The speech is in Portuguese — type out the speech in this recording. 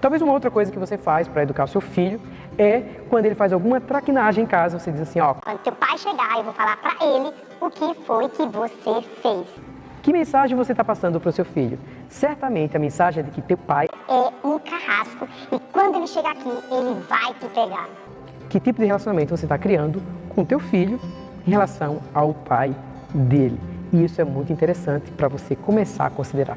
Talvez uma outra coisa que você faz para educar o seu filho é quando ele faz alguma traquinagem em casa, você diz assim, ó... Quando teu pai chegar, eu vou falar para ele o que foi que você fez. Que mensagem você está passando para o seu filho? Certamente a mensagem é de que teu pai é um carrasco e quando ele chegar aqui, ele vai te pegar. Que tipo de relacionamento você está criando com teu filho em relação ao pai dele? E isso é muito interessante para você começar a considerar.